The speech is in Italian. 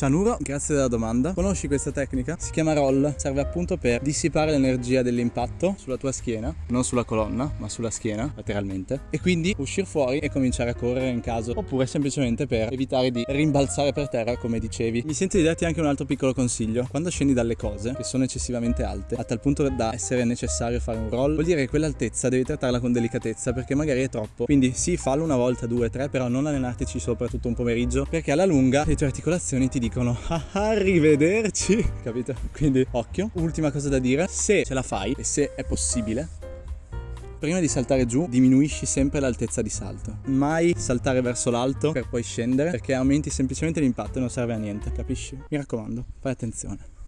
Cianuro, grazie della domanda. Conosci questa tecnica? Si chiama roll, serve appunto per dissipare l'energia dell'impatto sulla tua schiena, non sulla colonna, ma sulla schiena, lateralmente, e quindi uscire fuori e cominciare a correre in caso, oppure semplicemente per evitare di rimbalzare per terra, come dicevi. Mi sento di darti anche un altro piccolo consiglio. Quando scendi dalle cose, che sono eccessivamente alte, a tal punto da essere necessario fare un roll, vuol dire che quell'altezza devi trattarla con delicatezza, perché magari è troppo. Quindi sì, fallo una volta, due, tre, però non allenartici sopra tutto un pomeriggio, perché alla lunga le tue articolazioni ti dicono dicono ah, arrivederci, capito? Quindi occhio. Ultima cosa da dire, se ce la fai e se è possibile, prima di saltare giù diminuisci sempre l'altezza di salto. Mai saltare verso l'alto per poi scendere perché aumenti semplicemente l'impatto e non serve a niente, capisci? Mi raccomando, fai attenzione.